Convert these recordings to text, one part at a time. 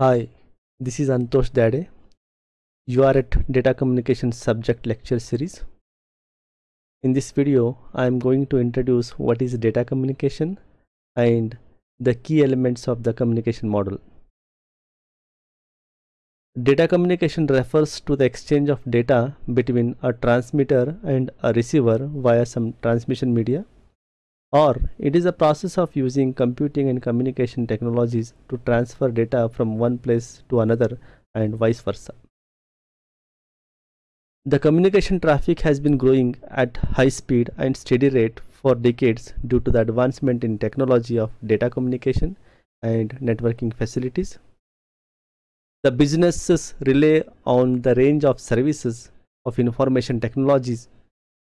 Hi, this is Antosh Dade. You are at Data Communication Subject Lecture Series. In this video, I am going to introduce what is data communication and the key elements of the communication model. Data communication refers to the exchange of data between a transmitter and a receiver via some transmission media or it is a process of using computing and communication technologies to transfer data from one place to another and vice versa. The communication traffic has been growing at high speed and steady rate for decades due to the advancement in technology of data communication and networking facilities. The businesses rely on the range of services of information technologies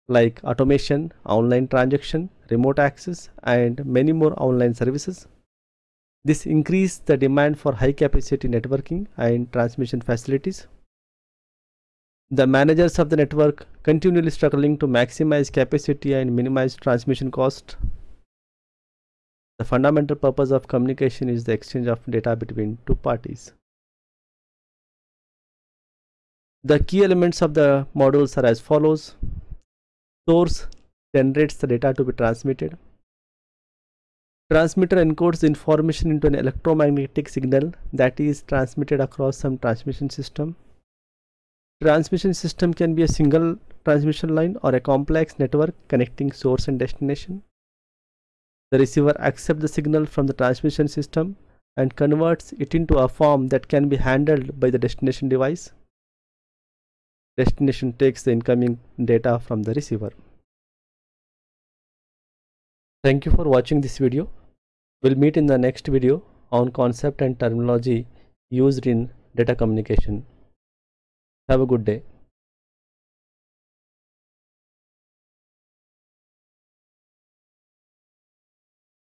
like automation, online transaction, remote access, and many more online services. This increased the demand for high capacity networking and transmission facilities. The managers of the network continually struggling to maximize capacity and minimize transmission cost. The fundamental purpose of communication is the exchange of data between two parties. The key elements of the modules are as follows source generates the data to be transmitted. Transmitter encodes information into an electromagnetic signal that is transmitted across some transmission system. Transmission system can be a single transmission line or a complex network connecting source and destination. The receiver accepts the signal from the transmission system and converts it into a form that can be handled by the destination device destination takes the incoming data from the receiver. Thank you for watching this video. We'll meet in the next video on concept and terminology used in data communication. Have a good day.